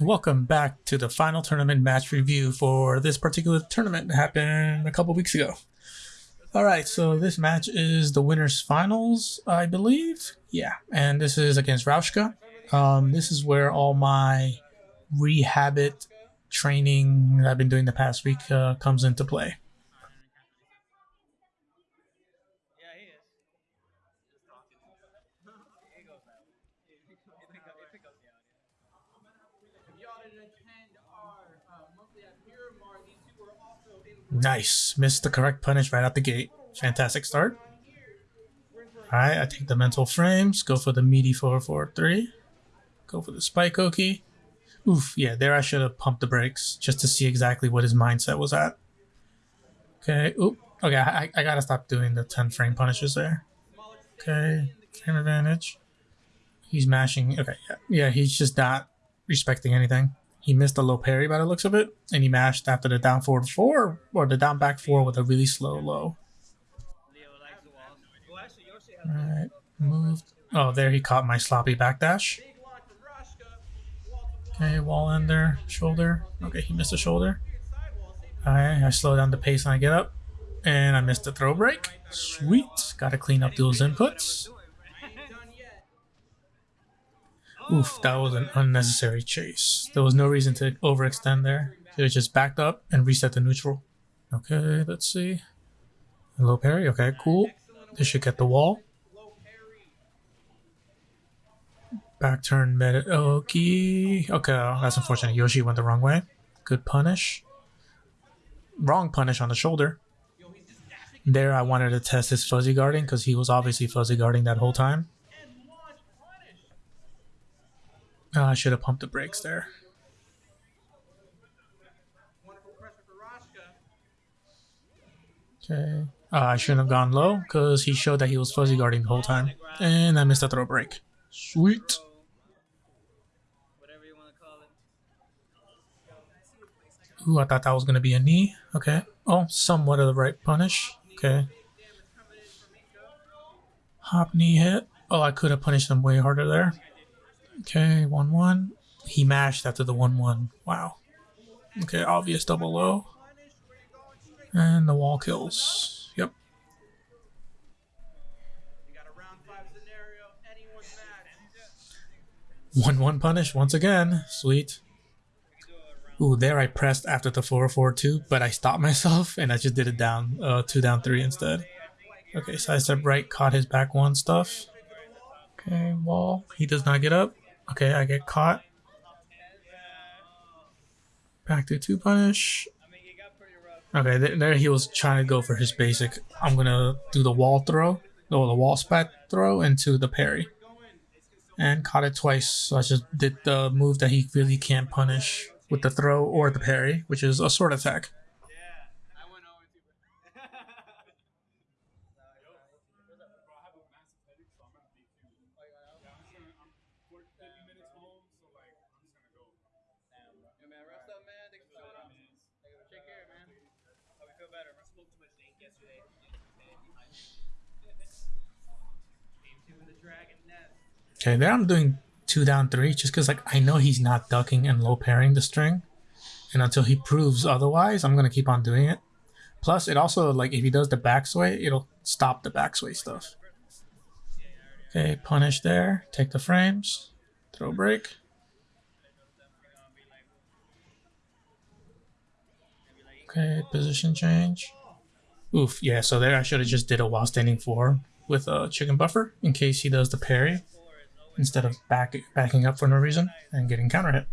Welcome back to the final tournament match review for this particular tournament that happened a couple weeks ago. Alright, so this match is the winners finals, I believe. Yeah, and this is against Rauschka. Um, this is where all my rehabit training that I've been doing the past week uh, comes into play. Nice. Missed the correct punish right out the gate. Fantastic start. Alright, I take the mental frames, go for the meaty 443. Go for the spike oki. Oof, yeah, there I should have pumped the brakes just to see exactly what his mindset was at. Okay, oop. Okay, I, I gotta stop doing the 10 frame punishes there. Okay, frame advantage. He's mashing. Okay, yeah, yeah he's just not respecting anything. He missed a low parry by the looks of it, and he mashed after the down forward four or the down back four with a really slow low. Alright, moved. Oh, there he caught my sloppy backdash. Okay, wall ender, shoulder. Okay, he missed a shoulder. Alright, I slow down the pace and I get up. And I missed the throw break. Sweet. Gotta clean up those inputs. Oof, that was an unnecessary chase. There was no reason to overextend there. Should just backed up and reset the neutral. Okay, let's see. Low parry, okay, cool. This should get the wall. Back turn meta okay. Okay, that's unfortunate. Yoshi went the wrong way. Good punish. Wrong punish on the shoulder. There I wanted to test his fuzzy guarding because he was obviously fuzzy guarding that whole time. Oh, I should have pumped the brakes there. Okay. Uh, I shouldn't have gone low because he showed that he was fuzzy guarding the whole time. And I missed a throw break. Sweet. Ooh, I thought that was going to be a knee. Okay. Oh, somewhat of the right punish. Okay. Hop knee hit. Oh, I could have punished him way harder there. Okay, 1 1. He mashed after the 1 1. Wow. Okay, obvious double low. And the wall kills. Yep. 1 1 punish once again. Sweet. Ooh, there I pressed after the 442, but I stopped myself and I just did it down, uh, 2 down 3 instead. Okay, side step right, caught his back 1 stuff. Okay, wall. He does not get up. Okay, I get caught. Back to two punish. Okay, th there he was trying to go for his basic. I'm gonna do the wall throw, or the wall spat throw into the parry. And caught it twice, so I just did the move that he really can't punish with the throw or the parry, which is a sword attack. Okay, there I'm doing two down three just because like I know he's not ducking and low parrying the string. And until he proves otherwise, I'm gonna keep on doing it. Plus, it also like if he does the backsway, it'll stop the backsway stuff. Okay, punish there. Take the frames. Throw break. Okay, position change. Oof, yeah, so there I should have just did a while standing four with a chicken buffer in case he does the parry instead of back, backing up for no reason and getting counter hit.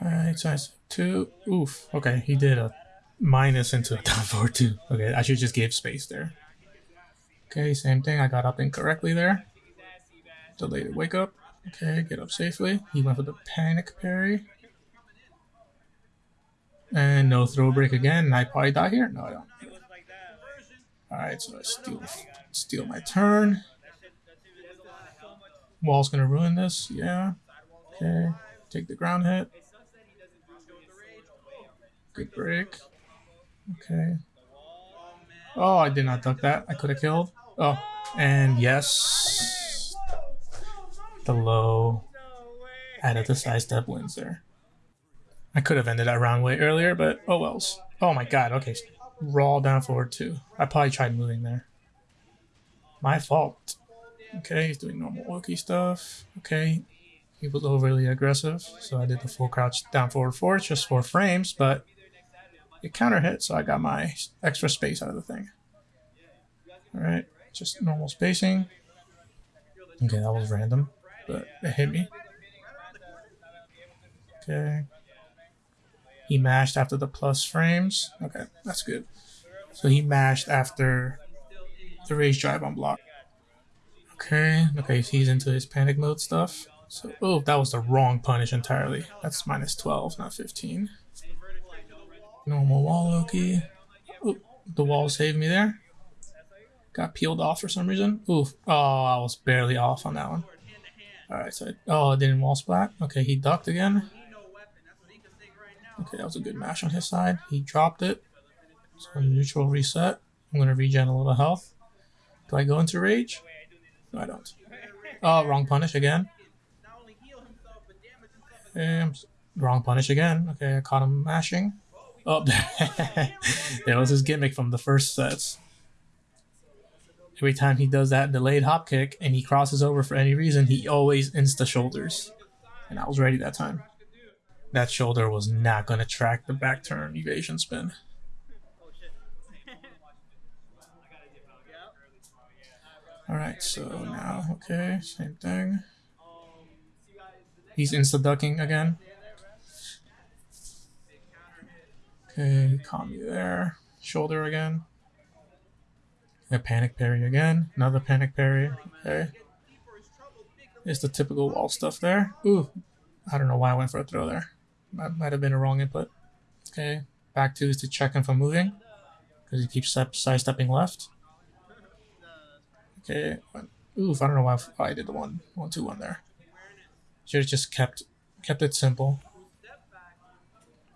Alright, so size 2. Oof. Okay, he did a minus into a down forward 2. Okay, I should just give space there. Okay, same thing. I got up incorrectly there. Delayed wake up. Okay, get up safely. He went for the panic parry. And no throw break again. I probably die here? No, I don't. Alright, so I steal, steal my turn. Wall's gonna ruin this. Yeah. Okay. Take the ground hit. Good break. Okay. Oh, I did not duck that. I could have killed. Oh, and yes. The low. Added the sidestep wins there. I could have ended that round way earlier, but oh wells. Oh my god, okay. Raw down forward too. I probably tried moving there. My fault. Okay, he's doing normal Wookie stuff. Okay, he was overly aggressive, so I did the full crouch down forward four, just four frames, but it counter hit, so I got my extra space out of the thing. Alright, just normal spacing. Okay, that was random, but it hit me. Okay. He mashed after the plus frames. Okay, that's good. So he mashed after the rage drive on block. Okay, okay, he's into his panic mode stuff. So, oh, that was the wrong punish entirely. That's minus 12, not 15. Normal wall Oki. Oh, the wall saved me there. Got peeled off for some reason. Ooh, oh, I was barely off on that one. Alright, so, oh, it didn't wall splat. Okay, he ducked again. Okay, that was a good mash on his side. He dropped it. So neutral reset. I'm going to regen a little health. Do I go into rage? No, I don't. Oh, wrong punish again. Um, okay, wrong punish again. Okay, I caught him mashing. Oh, there was his gimmick from the first sets. Every time he does that delayed hop kick and he crosses over for any reason, he always insta shoulders. And I was ready that time. That shoulder was not going to track the back turn evasion spin. Alright, so now, okay, same thing. He's insta ducking again. Okay, calm you there. Shoulder again. A panic parry again. Another panic parry. Okay. It's the typical wall stuff there. Ooh, I don't know why I went for a throw there. That might have been a wrong input. Okay, back to is to check him from moving. Because he keeps sidestepping left. Okay. Oof, I don't know why I did the one, one, two, one there. Should have just kept kept it simple.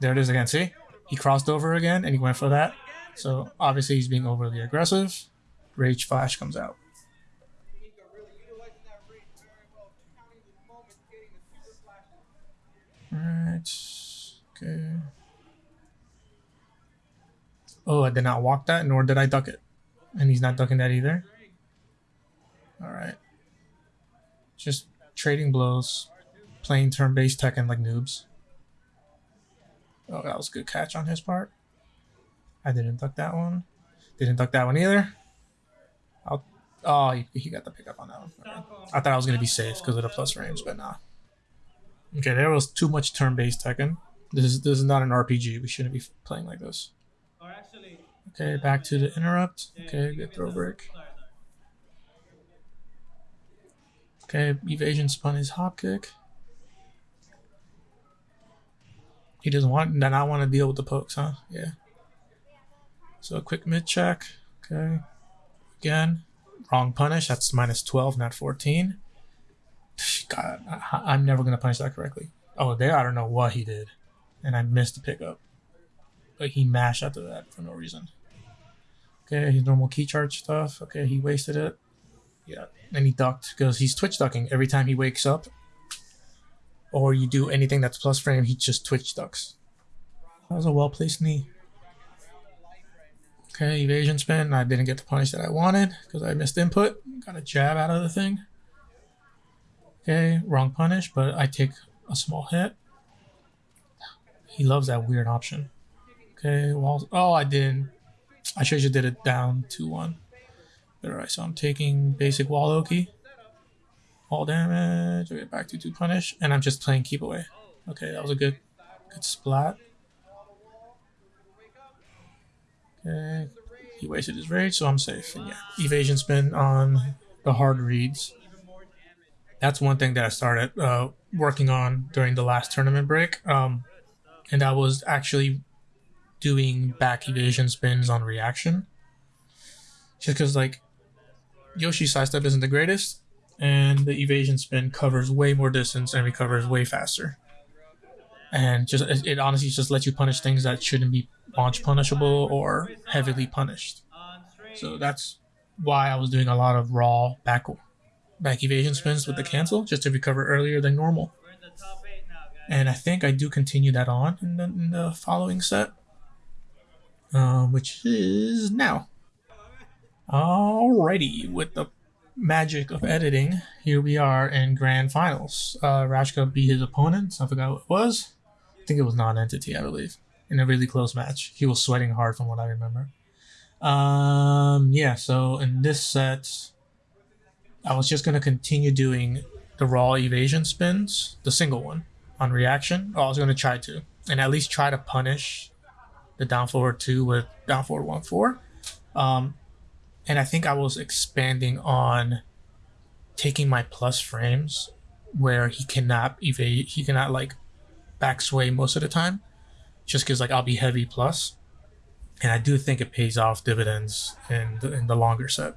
There it is again. See, he crossed over again and he went for that. So obviously he's being overly aggressive. Rage flash comes out. Alright. Okay. Oh, I did not walk that, nor did I duck it. And he's not ducking that either. Alright. Just trading blows. Playing turn-based Tekken like noobs. Oh, that was a good catch on his part. I didn't duck that one. Didn't duck that one either. I'll, oh, he, he got the pickup on that one. Okay. I thought I was going to be safe because of the plus range, but nah. Okay, there was too much turn-based Tekken. This is this is not an RPG. We shouldn't be playing like this. Okay, back to the interrupt. Okay, good throw break. Okay, evasion spun his hop kick. He doesn't want then I want to deal with the pokes, huh? Yeah. So a quick mid check. Okay. Again. Wrong punish. That's minus 12, not 14. God, I, am never going to punish that correctly. Oh, there, I don't know what he did. And I missed the pickup. But he mashed after that for no reason. Okay, his normal key charge stuff. Okay, he wasted it. Yeah, and he ducked because he's twitch ducking every time he wakes up. Or you do anything that's plus frame, he just twitch ducks. That was a well placed knee. Okay, evasion spin. I didn't get the punish that I wanted because I missed input. Got a jab out of the thing. Okay, wrong punish, but I take a small hit. He loves that weird option. Okay, well, oh, I didn't. I should have did it down 2-1. Alright, so I'm taking basic wall Oki. All damage, I get back to 2 punish, and I'm just playing keep away. Okay, that was a good good splat. Okay, he wasted his rage, so I'm safe. And yeah, evasion spin on the hard reads that's one thing that I started uh, working on during the last tournament break. Um, and that was actually doing back evasion spins on reaction. Just because, like, Yoshi sidestep isn't the greatest, and the evasion spin covers way more distance and recovers way faster. And just it, honestly just lets you punish things that shouldn't be launch punishable or heavily punished. So that's why I was doing a lot of raw back back evasion spins with the cancel just to recover earlier than normal. And I think I do continue that on in the, in the following set, uh, which is now. Alrighty, with the magic of editing, here we are in grand finals. Uh, Rashka beat his opponent. I forgot what it was. I think it was non-entity, I believe, in a really close match. He was sweating hard from what I remember. Um, yeah, so in this set, I was just going to continue doing the raw evasion spins, the single one, on reaction. Oh, I was going to try to, and at least try to punish the down forward 2 with down forward 1 4. Um, and I think I was expanding on taking my plus frames where he cannot evade, he cannot like back sway most of the time, just because like I'll be heavy plus and I do think it pays off dividends in the, in the longer set.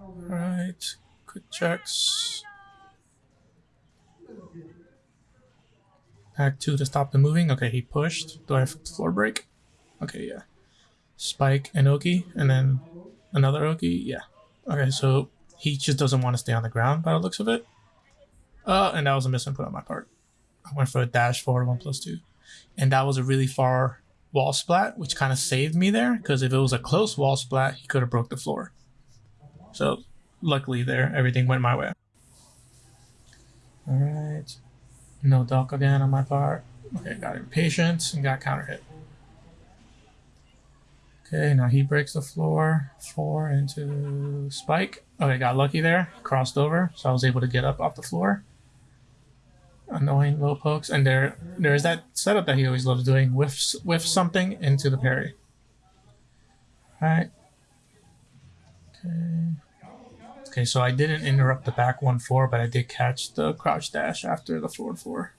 Right, quick checks. Pack two to stop the moving. Okay, he pushed. Do I have floor break? Okay, yeah. Spike and Oki, and then another Oki. Yeah. Okay, so he just doesn't want to stay on the ground by the looks of it. Uh, and that was a misinput on my part. I went for a dash forward one plus two, and that was a really far wall splat, which kind of saved me there because if it was a close wall splat, he could have broke the floor. So luckily there, everything went my way. Alright. No duck again on my part. Okay, got impatient and got counter hit. Okay, now he breaks the floor. Four into spike. Okay, got lucky there. Crossed over, so I was able to get up off the floor. Annoying low pokes. And there there's that setup that he always loves doing. Whiffs whiff something into the parry. Alright. Okay. Okay, so I didn't interrupt the back 1-4, but I did catch the crouch dash after the forward 4.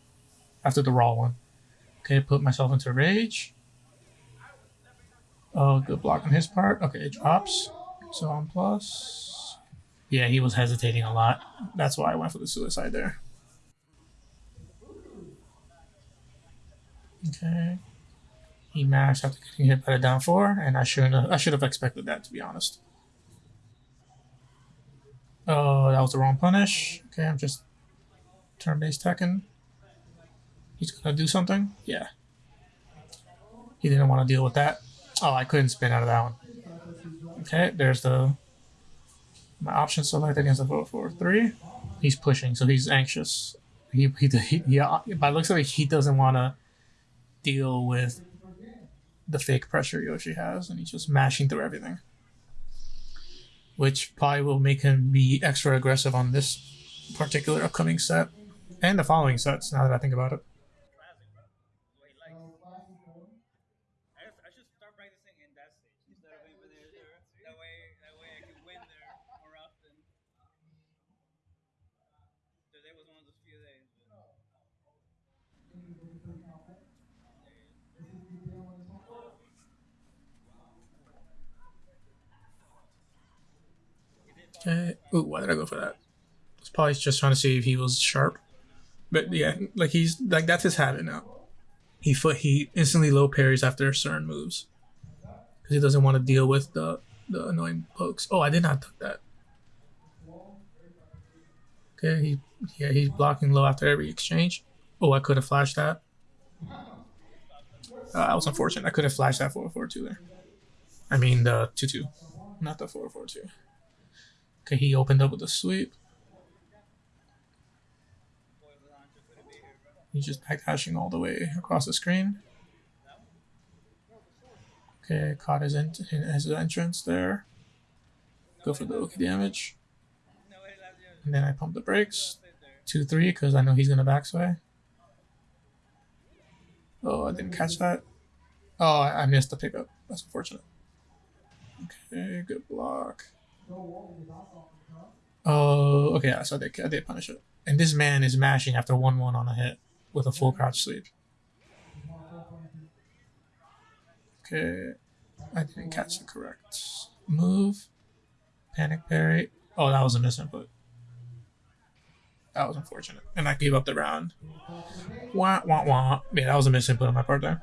After the raw one. Okay, put myself into rage. Oh, good block on his part. Okay, it drops. So on plus. Yeah, he was hesitating a lot. That's why I went for the suicide there. Okay. He mashed after getting hit by the down four, and I shouldn't have, I should have expected that to be honest. Oh, that was the wrong punish. Okay, I'm just turn-based Tekken. He's gonna do something? Yeah. He didn't want to deal with that. Oh, I couldn't spin out of that one. Okay, there's the my option select against the vote for three. He's pushing, so he's anxious. He he, he yeah. Uh, by looks like he doesn't want to deal with the fake pressure Yoshi has, and he's just mashing through everything which probably will make him be extra aggressive on this particular upcoming set and the following sets. Now that I think about it. Okay. Ooh, why did I go for that? It's probably just trying to see if he was sharp. But yeah, like he's like that's his habit now. He foot he instantly low parries after certain moves because he doesn't want to deal with the the annoying pokes. Oh, I did not duck that. Okay, he yeah he's blocking low after every exchange. Oh, I could have flashed that. Uh, I was unfortunate. I could have flashed that 442 there. I mean the 2-2, not the 442. Okay, he opened up with a sweep. He's just backdashing all the way across the screen. Okay, caught his, in his entrance there. Go for the Oki damage. And then I pump the brakes. 2-3 because I know he's going to backsway. Oh, I didn't catch that. Oh, I missed the pickup. That's unfortunate. Okay, good block. Oh, okay. yeah, So they they punish it. And this man is mashing after one one on a hit with a full crouch sweep. Okay. I didn't catch the correct move. Panic parry. Oh, that was a misinput. That was unfortunate. And I gave up the round. Wah, wah, wah. Yeah, that was a misinput on my part there.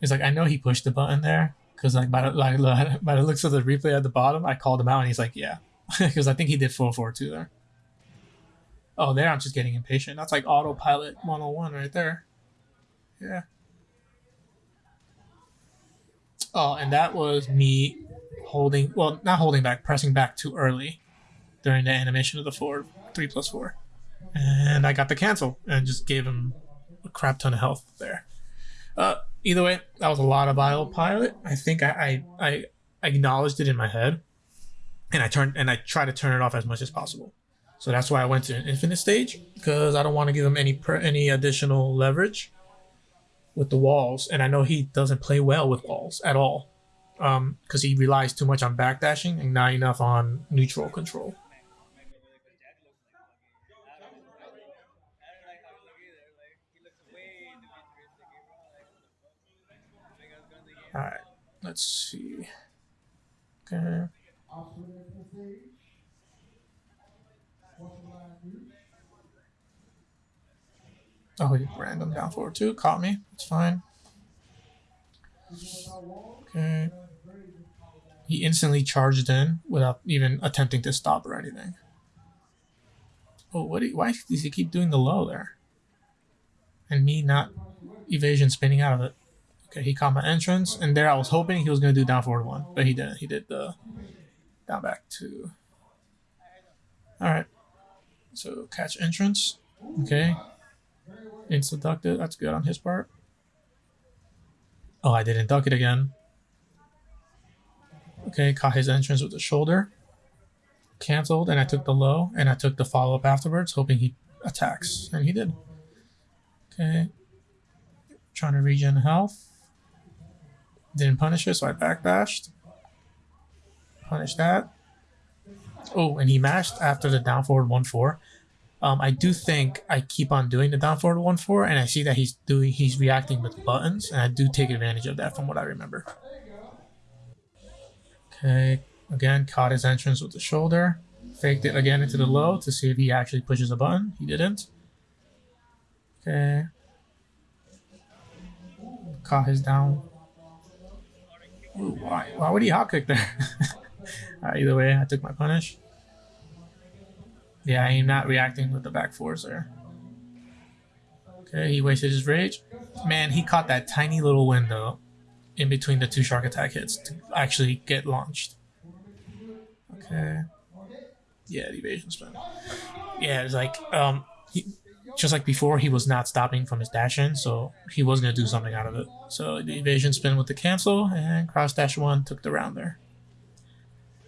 He's like, I know he pushed the button there. Because like by the, like, by the looks of the replay at the bottom, I called him out and he's like, yeah. Because I think he did 4-4-2 there. Oh, there I'm just getting impatient. That's like autopilot 101 right there. Yeah. Oh, and that was me holding, well, not holding back, pressing back too early during the animation of the four, three plus four. And I got the cancel and just gave him a crap ton of health there. Uh, either way, that was a lot of autopilot. I think I, I, I acknowledged it in my head and I turned and I try to turn it off as much as possible. So that's why I went to an infinite stage because I don't want to give him any per, any additional leverage with the walls, and I know he doesn't play well with walls at all because um, he relies too much on backdashing and not enough on neutral control. All right, let's see. Okay. Oh, he random down forward two. Caught me. It's fine. Okay. He instantly charged in without even attempting to stop or anything. Oh, what? You, why does he keep doing the low there? And me not evasion spinning out of it. Okay, he caught my entrance, and there I was hoping he was going to do down forward one, but he didn't. He did the down back two. All right. So catch entrance. Okay. Insta ducked it. That's good on his part. Oh, I didn't duck it again. Okay, caught his entrance with the shoulder. Cancelled, and I took the low, and I took the follow-up afterwards, hoping he attacks, and he did. Okay. Trying to regen health. Didn't punish it, so I backdashed. Punish that. Oh, and he mashed after the down forward 1-4. Um, I do think I keep on doing the down forward one four, and I see that he's doing he's reacting with buttons, and I do take advantage of that from what I remember. Okay, again caught his entrance with the shoulder, faked it again into the low to see if he actually pushes a button. He didn't. Okay, caught his down. Why? Why would he hop kick there? right, either way, I took my punish. Yeah, I'm not reacting with the back fours there. Okay, he wasted his rage. Man, he caught that tiny little window in between the two shark attack hits to actually get launched. Okay. Yeah, the evasion spin. Yeah, it's like, um, just like before, he was not stopping from his dash in, so he was going to do something out of it. So the evasion spin with the cancel, and cross dash one took the round there.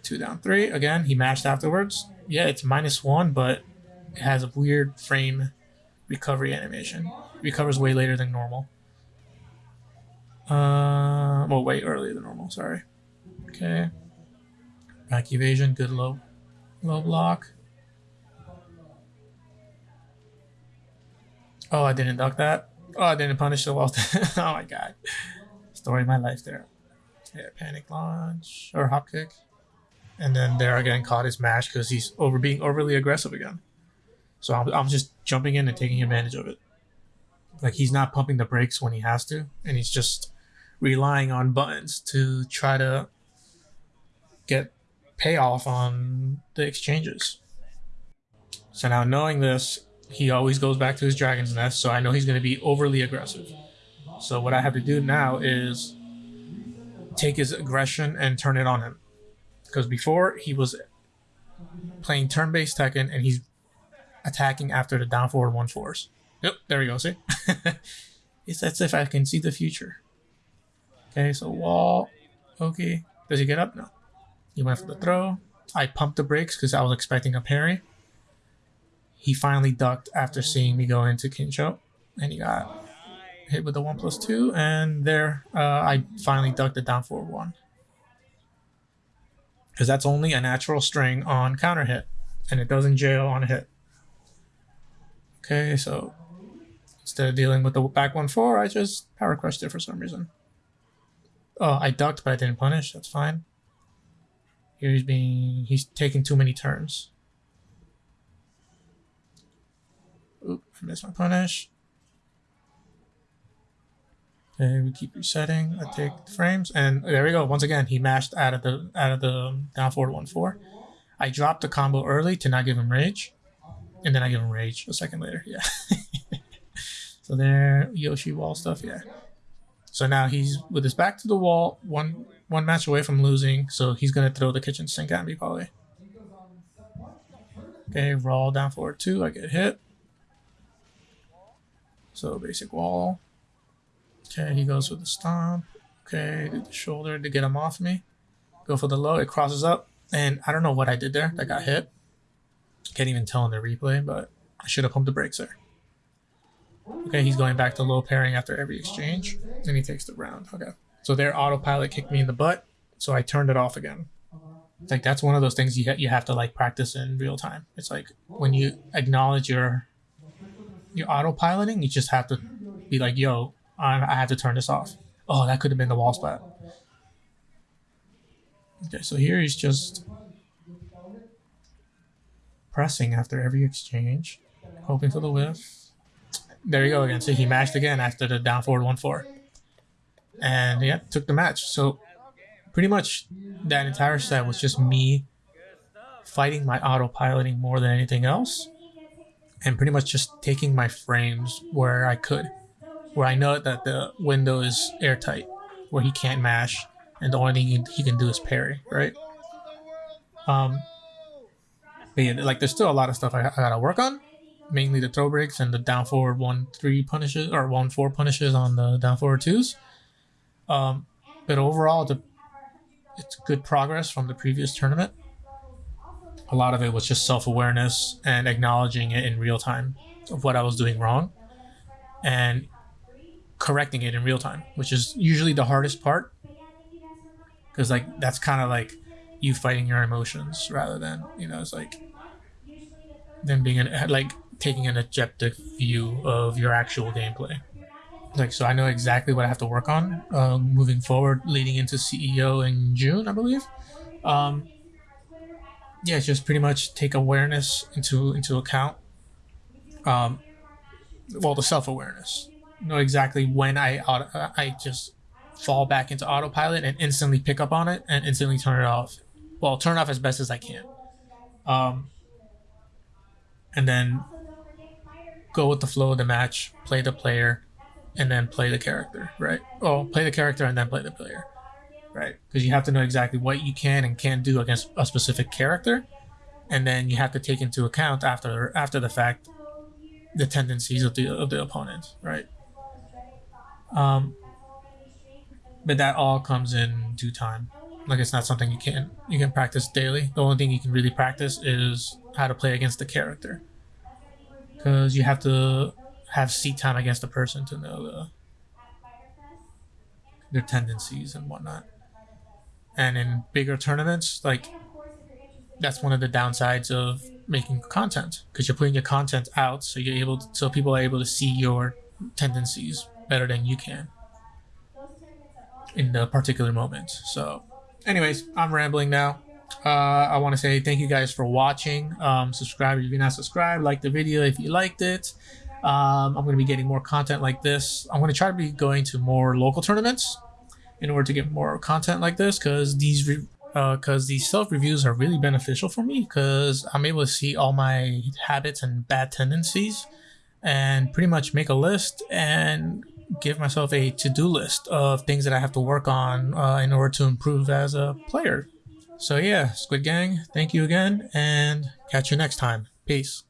Two down three. Again, he mashed afterwards yeah, it's minus one, but it has a weird frame recovery animation. recovers way later than normal. Uh, well, way earlier than normal. Sorry. Okay. Back evasion, good low, low block. Oh, I didn't duck that. Oh, I didn't punish the wall. oh my god. Story of my life there. Yeah, panic launch or hop kick and then there again caught his mash because he's over being overly aggressive again. So I'm, I'm just jumping in and taking advantage of it. Like he's not pumping the brakes when he has to, and he's just relying on buttons to try to get payoff on the exchanges. So now knowing this, he always goes back to his dragon's nest, so I know he's going to be overly aggressive. So what I have to do now is take his aggression and turn it on him. Because before he was playing turn-based Tekken and he's attacking after the down forward one force. Yep, there we go. See, it's as if I can see the future. Okay, so wall. Okay, does he get up? No. He went for the throw. I pumped the brakes because I was expecting a parry. He finally ducked after seeing me go into Kincho, and he got hit with the one plus two. And there, uh, I finally ducked the down forward one because that's only a natural string on counter hit and it doesn't jail on a hit. Okay, so Instead of dealing with the back 1-4, I just power crushed it for some reason. Oh, I ducked, but I didn't punish. That's fine. Here he's being... He's taking too many turns. Oop, I missed my punish. Okay, we keep resetting. I take the frames, and there we go. Once again, he mashed out of the out of the um, down forward one four. I dropped the combo early to not give him rage, and then I give him rage a second later. Yeah. so there, Yoshi wall stuff. Yeah. So now he's with his back to the wall, one one match away from losing. So he's gonna throw the kitchen sink at me probably. Okay, roll down forward two. I get hit. So basic wall. Okay, he goes with the stomp. Okay, the shoulder to get him off me. Go for the low. It crosses up. And I don't know what I did there. That got hit. Can't even tell in the replay, but I should have pumped the brakes there. Okay, he's going back to low parrying after every exchange. And he takes the round. Okay. So their autopilot kicked me in the butt. So I turned it off again. Like that's one of those things you, ha you have to like practice in real time. It's like when you acknowledge your your autopiloting, you just have to be like, yo, I have to turn this off. Oh, that could have been the wall splat. Okay, so here he's just pressing after every exchange, hoping for the whiff. There you go again. So he mashed again after the down forward 1-4. And yeah, took the match. So pretty much that entire set was just me fighting my autopiloting more than anything else. And pretty much just taking my frames where I could where I know that the window is airtight, where he can't mash, and the only thing he can, do is parry, right? Um, but yeah, like there's still a lot of stuff I, I gotta work on, mainly the throw breaks and the down forward one three punishes or one four punishes on the down forward twos. Um, but overall, the it's good progress from the previous tournament. A lot of it was just self awareness and acknowledging it in real time of what I was doing wrong, and correcting it in real time, which is usually the hardest part. Because like that's kind of like you fighting your emotions rather than you know it's like then being an like taking an objective view of your actual gameplay. Like so, I know exactly what I have to work on uh, moving forward, leading into CEO in June, I believe. Um, yeah, just pretty much take awareness into into account. Um, well, the self awareness know exactly when I auto, I just fall back into autopilot and instantly pick up on it and instantly turn it off. Well, turn off as best as I can. Um, and then go with the flow of the match, play the player, and then play the character, right? Oh, play the character and then play the player, right? Because you have to know exactly what you can and can't do against a specific character, and then you have to take into account after after the fact the tendencies of the of the opponent, right? Um, but that all comes in due time. Like it's not something you can you can practice daily. The only thing you can really practice is how to play against the character, because you have to have seat time against the person to know the, their tendencies and whatnot. And in bigger tournaments, like that's one of the downsides of making content because you're putting your content out, so you're able to, so people are able to see your tendencies better than you can in the particular moment. So, anyways, I'm rambling now. Uh, I want to say thank you guys for watching. Um, subscribe if you're not subscribed. Like the video if you liked it. Um, I'm going to be getting more content like this. I'm going to try to be going to more local tournaments in order to get more content like this because these because uh, these self reviews are really beneficial for me because I'm able to see all my habits and bad tendencies and pretty much make a list and give myself a to-do list of things that I have to work on uh, in order to improve as a player. So yeah, Squid Gang, thank you again, and catch you next time. Peace.